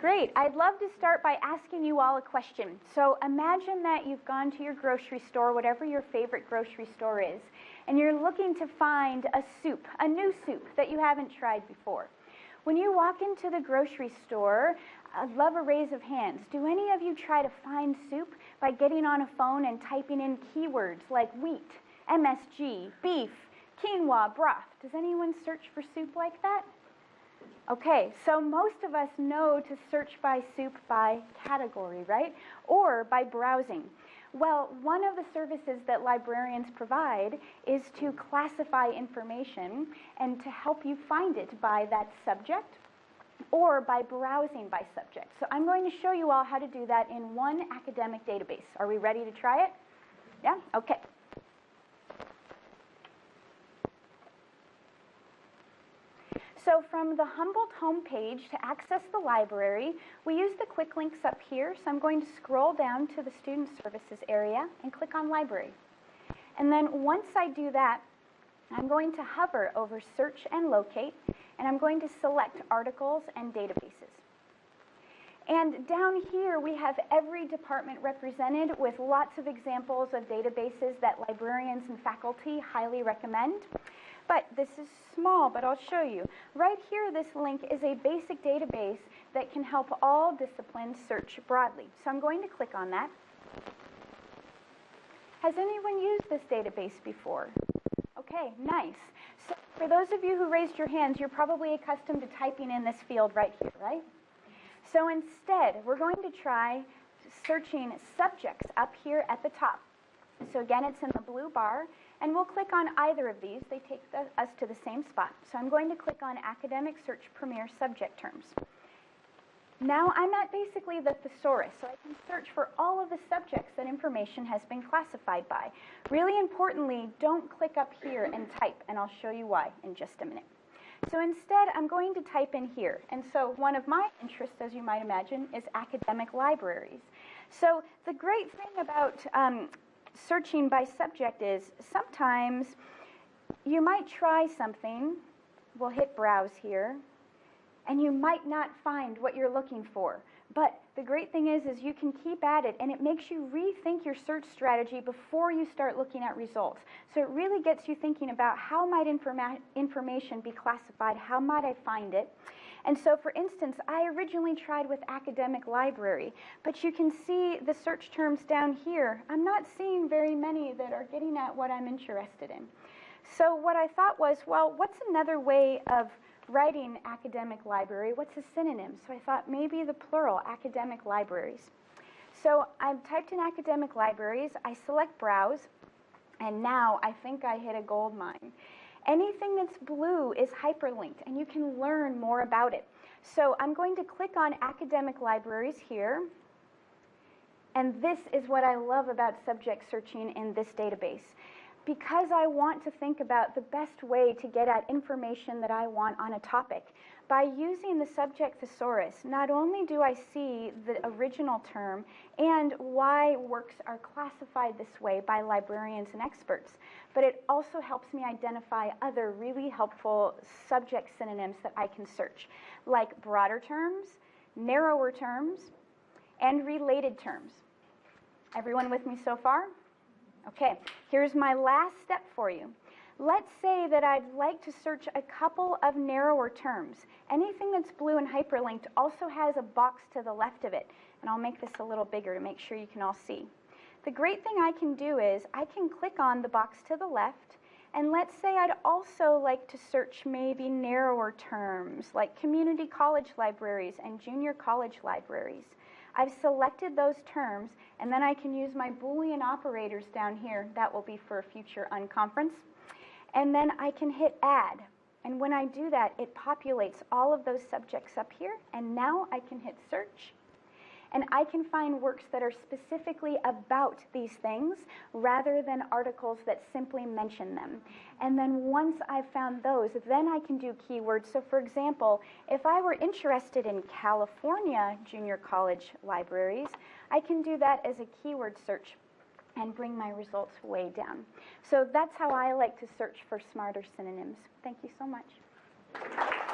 Great. I'd love to start by asking you all a question. So imagine that you've gone to your grocery store, whatever your favorite grocery store is, and you're looking to find a soup, a new soup that you haven't tried before. When you walk into the grocery store, I'd love a raise of hands. Do any of you try to find soup by getting on a phone and typing in keywords like wheat, MSG, beef, quinoa, broth? Does anyone search for soup like that? Okay, so most of us know to search by soup by category, right? Or by browsing. Well, one of the services that librarians provide is to classify information and to help you find it by that subject or by browsing by subject. So I'm going to show you all how to do that in one academic database. Are we ready to try it? Yeah? Okay. So from the Humboldt homepage to access the library, we use the quick links up here. So I'm going to scroll down to the Student Services area and click on Library. And then once I do that, I'm going to hover over Search and Locate, and I'm going to select Articles and Databases. And down here, we have every department represented with lots of examples of databases that librarians and faculty highly recommend. But this is small, but I'll show you. Right here, this link is a basic database that can help all disciplines search broadly. So I'm going to click on that. Has anyone used this database before? Okay, nice. So for those of you who raised your hands, you're probably accustomed to typing in this field right here, right? So instead, we're going to try searching subjects up here at the top. So again, it's in the blue bar, and we'll click on either of these. They take the, us to the same spot. So I'm going to click on Academic Search Premier Subject Terms. Now I'm at basically the thesaurus, so I can search for all of the subjects that information has been classified by. Really importantly, don't click up here and type, and I'll show you why in just a minute. So instead, I'm going to type in here. And so one of my interests, as you might imagine, is academic libraries. So the great thing about um, searching by subject is sometimes you might try something, we'll hit browse here, and you might not find what you're looking for. But the great thing is, is you can keep at it and it makes you rethink your search strategy before you start looking at results. So it really gets you thinking about how might informa information be classified, how might I find it. And so for instance, I originally tried with academic library, but you can see the search terms down here. I'm not seeing very many that are getting at what I'm interested in. So what I thought was, well, what's another way of writing academic library? What's a synonym? So I thought maybe the plural, academic libraries. So I've typed in academic libraries, I select browse, and now I think I hit a gold mine. Anything that's blue is hyperlinked, and you can learn more about it. So I'm going to click on academic libraries here, and this is what I love about subject searching in this database because I want to think about the best way to get at information that I want on a topic. By using the subject thesaurus, not only do I see the original term and why works are classified this way by librarians and experts, but it also helps me identify other really helpful subject synonyms that I can search, like broader terms, narrower terms, and related terms. Everyone with me so far? Okay, here's my last step for you. Let's say that I'd like to search a couple of narrower terms. Anything that's blue and hyperlinked also has a box to the left of it. And I'll make this a little bigger to make sure you can all see. The great thing I can do is I can click on the box to the left and let's say I'd also like to search maybe narrower terms like community college libraries and junior college libraries. I've selected those terms, and then I can use my Boolean operators down here. That will be for a future unconference. And then I can hit add. And when I do that, it populates all of those subjects up here. And now I can hit search and I can find works that are specifically about these things rather than articles that simply mention them. And then once I've found those, then I can do keywords. So for example, if I were interested in California junior college libraries, I can do that as a keyword search and bring my results way down. So that's how I like to search for smarter synonyms. Thank you so much.